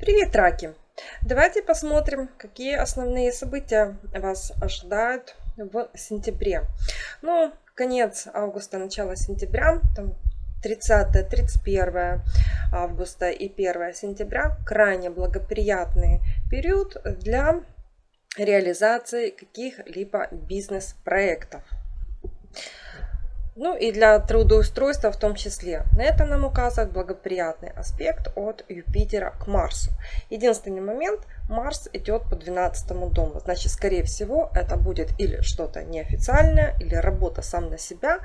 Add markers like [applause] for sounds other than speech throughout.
Привет, раки! Давайте посмотрим, какие основные события вас ожидают в сентябре. Ну, конец августа, начало сентября, там 30-31 августа и 1 сентября крайне благоприятный период для реализации каких-либо бизнес-проектов. Ну и для трудоустройства в том числе. На это нам указывает благоприятный аспект от Юпитера к Марсу. Единственный момент, Марс идет по 12 дому. Значит, скорее всего, это будет или что-то неофициальное, или работа сам на себя,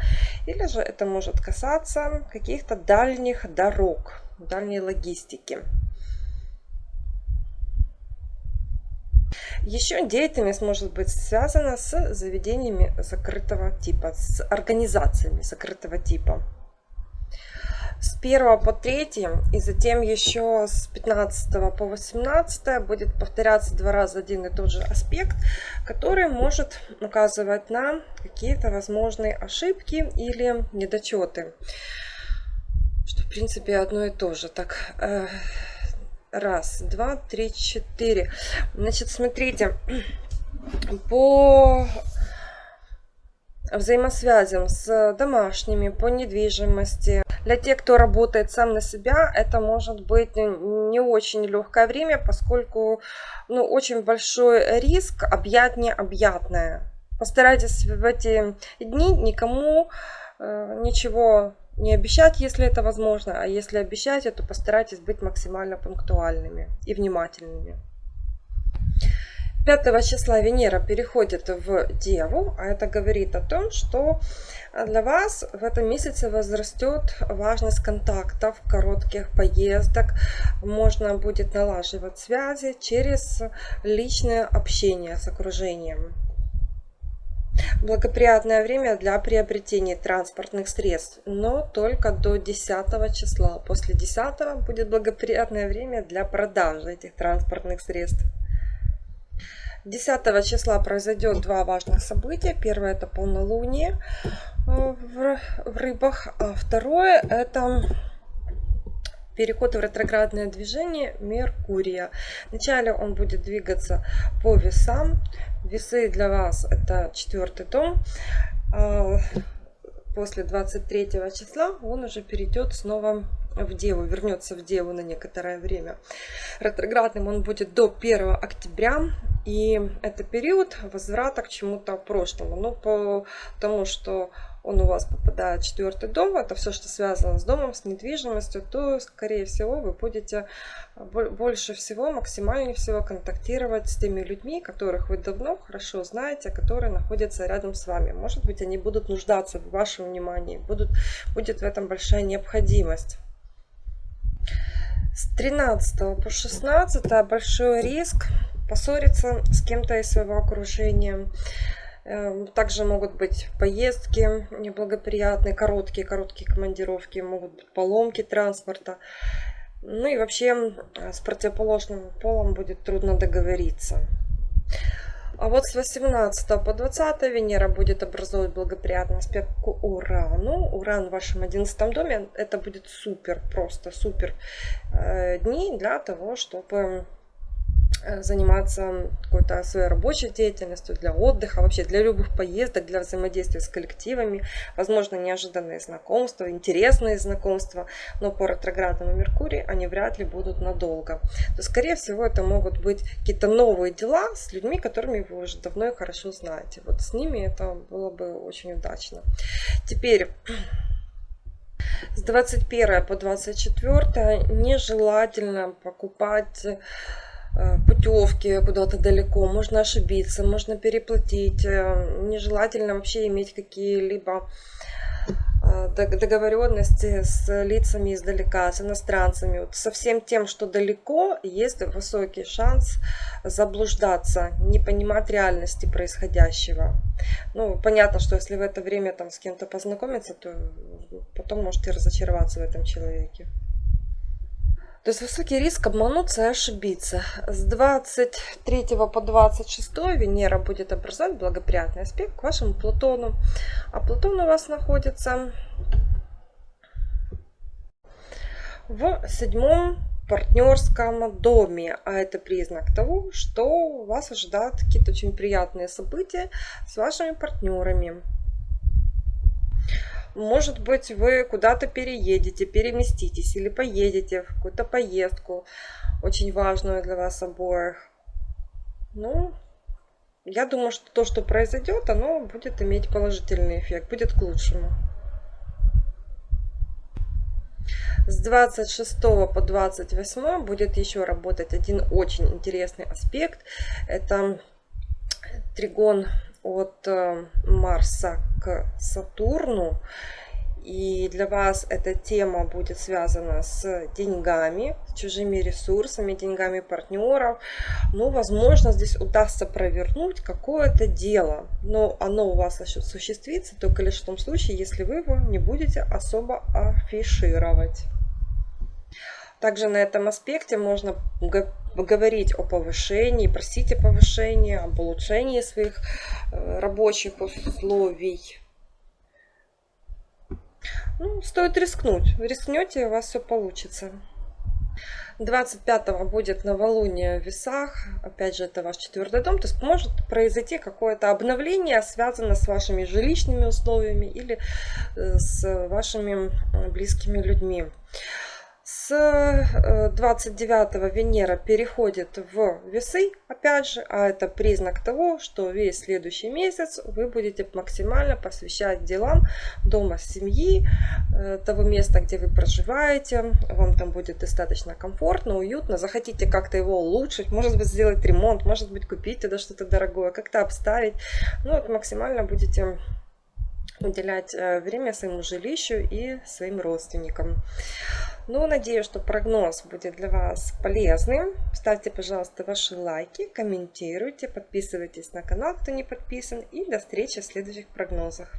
или же это может касаться каких-то дальних дорог, дальней логистики. Еще деятельность может быть связана с заведениями закрытого типа, с организациями закрытого типа. С 1 по 3 и затем еще с 15 по 18 будет повторяться два раза один и тот же аспект, который может указывать на какие-то возможные ошибки или недочеты. Что в принципе одно и то же. Так, э, Раз, два, три, четыре. Значит, смотрите, [clears throat] по взаимосвязям с домашними, по недвижимости. Для тех, кто работает сам на себя, это может быть не очень легкое время, поскольку ну, очень большой риск объять необъятное. Постарайтесь в эти дни никому э, ничего не обещать, если это возможно, а если обещать, то постарайтесь быть максимально пунктуальными и внимательными. 5 числа Венера переходит в Деву, а это говорит о том, что для вас в этом месяце возрастет важность контактов, коротких поездок. Можно будет налаживать связи через личное общение с окружением. Благоприятное время для приобретения транспортных средств, но только до 10 числа. После 10 будет благоприятное время для продажи этих транспортных средств. 10 числа произойдет два важных события. Первое это полнолуние в, в рыбах, а второе это переход в ретроградное движение Меркурия. Вначале он будет двигаться по весам. Весы для вас это четвертый дом. А, после 23 числа он уже перейдет снова в Деву, вернется в Деву на некоторое время. Ретроградным он будет до 1 октября. И это период возврата к чему-то прошлому. Ну, по тому, что он у вас попадает в четвертый дом, это все, что связано с домом, с недвижимостью, то, скорее всего, вы будете больше всего, максимально всего контактировать с теми людьми, которых вы давно хорошо знаете, которые находятся рядом с вами. Может быть, они будут нуждаться в вашем внимании, будут, будет в этом большая необходимость. С 13 по 16 большой риск поссориться с кем-то из своего окружения. Эм, также могут быть поездки неблагоприятные, короткие, короткие командировки, могут быть поломки транспорта. Ну и вообще с противоположным полом будет трудно договориться. А вот с 18 по 20 Венера будет образовывать благоприятный аспект к Урану. Уран в вашем 11 доме. Это будет супер, просто супер э, дни для того, чтобы Э, заниматься какой-то своей рабочей деятельностью, для отдыха, вообще для любых поездок, для взаимодействия с коллективами, возможно, неожиданные знакомства, интересные знакомства, но по ретроградному Меркурию они вряд ли будут надолго. То, скорее всего, это могут быть какие-то новые дела с людьми, которыми вы уже давно и хорошо знаете. Вот с ними это было бы очень удачно. Теперь... С 21 по 24 нежелательно покупать Э, путевки куда-то далеко, можно ошибиться, можно переплатить. Э, нежелательно вообще иметь какие-либо э, договоренности с лицами издалека, с иностранцами. Вот со всем тем, что далеко, есть высокий шанс заблуждаться, не понимать реальности происходящего. Ну, понятно, что если в это время там с кем-то познакомиться, то потом можете разочароваться в этом человеке. То есть высокий риск обмануться и ошибиться. С 23 по 26 Венера будет образовать благоприятный аспект к вашему Плутону. А Плутон у вас находится в седьмом партнерском доме, а это признак того, что вас ожидают какие-то очень приятные события с вашими партнерами. Может быть, вы куда-то переедете, переместитесь или поедете в какую-то поездку, очень важную для вас обоих. Ну, я думаю, что то, что произойдет, оно будет иметь положительный эффект, будет к лучшему. С 26 по 28 будет еще работать один очень интересный аспект. Это тригон от э, Марса к Сатурну. И для вас эта тема будет связана с деньгами, с чужими ресурсами, деньгами партнеров. Ну, возможно, здесь удастся провернуть какое-то дело. Но оно у вас осуществится только лишь в том случае, если вы его не будете особо афишировать. Также на этом аспекте можно говорить о повышении, просить о повышении, об улучшении своих э, рабочих условий. Ну, стоит рискнуть. Рискнете, у вас все получится. 25 будет новолуние в весах. Опять же, это ваш четвертый дом. То есть может произойти какое-то обновление, связанное с вашими жилищными условиями или э, с вашими э, близкими людьми. С 29 э, Венера переходит в весы, опять же, а это признак того, что весь следующий месяц вы будете максимально посвящать делам дома, семьи, э, того места, где вы проживаете. Вам там будет достаточно комфортно, уютно. Захотите как-то его улучшить, может быть сделать ремонт, может быть купить туда что-то дорогое, как-то обставить. Ну вот максимально будете уделять э, время своему жилищу и своим родственникам. Ну, надеюсь, что прогноз будет для вас полезным. Ставьте, пожалуйста, ваши лайки, комментируйте, подписывайтесь на канал, кто не подписан. И до встречи в следующих прогнозах.